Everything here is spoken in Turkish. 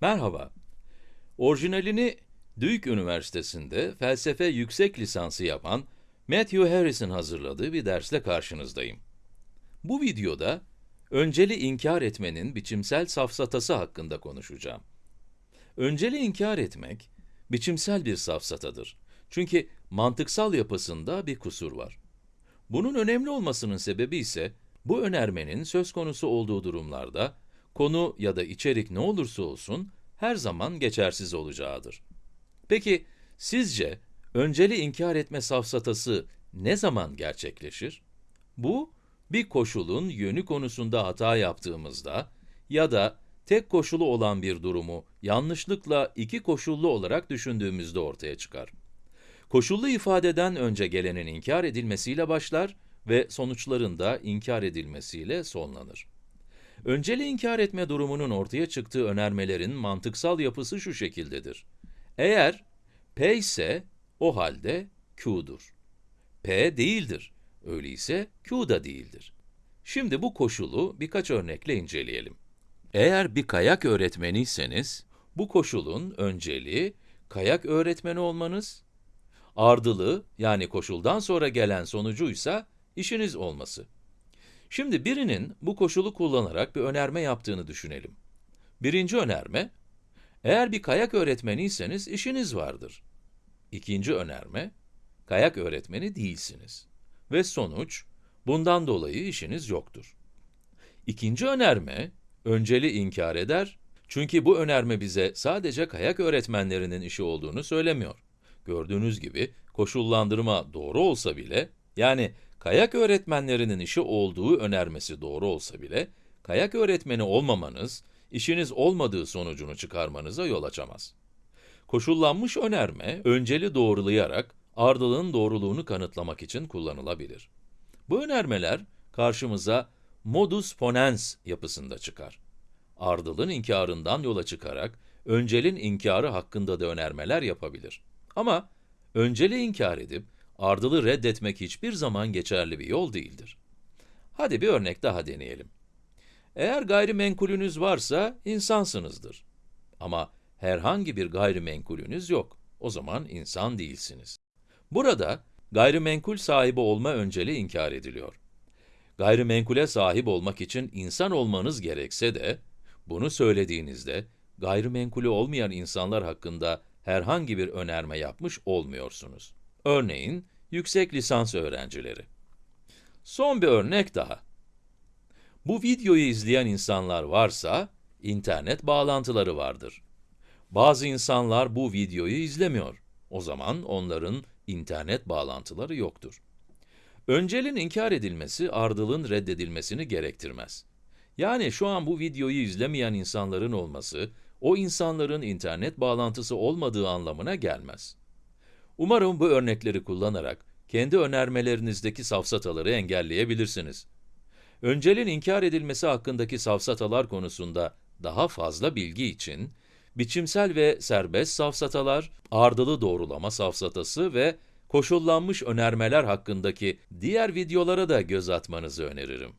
Merhaba. Orijinalini Duke Üniversitesi'nde felsefe yüksek lisansı yapan Matthew Harris'in hazırladığı bir dersle karşınızdayım. Bu videoda, önceli inkar etmenin biçimsel safsatası hakkında konuşacağım. Önceli inkar etmek, biçimsel bir safsatadır. Çünkü mantıksal yapısında bir kusur var. Bunun önemli olmasının sebebi ise, bu önermenin söz konusu olduğu durumlarda, konu ya da içerik ne olursa olsun, her zaman geçersiz olacağıdır. Peki, sizce önceli inkar etme safsatası ne zaman gerçekleşir? Bu, bir koşulun yönü konusunda hata yaptığımızda ya da tek koşulu olan bir durumu yanlışlıkla iki koşullu olarak düşündüğümüzde ortaya çıkar. Koşullu ifadeden önce gelenin inkar edilmesiyle başlar ve sonuçlarında inkar edilmesiyle sonlanır. Önceli inkar etme durumunun ortaya çıktığı önermelerin mantıksal yapısı şu şekildedir. Eğer P ise, o halde Q'dur. P değildir. Öyleyse Q da değildir. Şimdi bu koşulu birkaç örnekle inceleyelim. Eğer bir kayak öğretmeniyseniz, bu koşulun önceliği kayak öğretmeni olmanız, ardılı yani koşuldan sonra gelen sonucuysa işiniz olması. Şimdi birinin bu koşulu kullanarak bir önerme yaptığını düşünelim. Birinci önerme, eğer bir kayak öğretmeniyseniz işiniz vardır. İkinci önerme, kayak öğretmeni değilsiniz. Ve sonuç, bundan dolayı işiniz yoktur. İkinci önerme, önceli inkar eder, çünkü bu önerme bize sadece kayak öğretmenlerinin işi olduğunu söylemiyor. Gördüğünüz gibi, koşullandırma doğru olsa bile, yani kayak öğretmenlerinin işi olduğu önermesi doğru olsa bile, kayak öğretmeni olmamanız, işiniz olmadığı sonucunu çıkarmanıza yol açamaz. Koşullanmış önerme, önceli doğrulayarak, ardılığın doğruluğunu kanıtlamak için kullanılabilir. Bu önermeler, karşımıza modus ponens yapısında çıkar. Ardılın inkarından yola çıkarak, öncelin inkarı hakkında da önermeler yapabilir. Ama, önceli inkar edip, ardılı reddetmek hiçbir zaman geçerli bir yol değildir. Hadi bir örnek daha deneyelim. Eğer gayrimenkulünüz varsa, insansınızdır. Ama herhangi bir gayrimenkulünüz yok. O zaman insan değilsiniz. Burada, gayrimenkul sahibi olma önceli inkar ediliyor. Gayrimenkule sahip olmak için insan olmanız gerekse de, bunu söylediğinizde, gayrimenkulü olmayan insanlar hakkında herhangi bir önerme yapmış olmuyorsunuz. Örneğin, yüksek lisans öğrencileri. Son bir örnek daha. Bu videoyu izleyen insanlar varsa, internet bağlantıları vardır. Bazı insanlar bu videoyu izlemiyor. O zaman onların internet bağlantıları yoktur. Öncelin inkar edilmesi, ardılın reddedilmesini gerektirmez. Yani şu an bu videoyu izlemeyen insanların olması, o insanların internet bağlantısı olmadığı anlamına gelmez. Umarım bu örnekleri kullanarak, kendi önermelerinizdeki safsataları engelleyebilirsiniz. Öncelin inkar edilmesi hakkındaki safsatalar konusunda daha fazla bilgi için, biçimsel ve serbest safsatalar, ardılı doğrulama safsatası ve koşullanmış önermeler hakkındaki diğer videolara da göz atmanızı öneririm.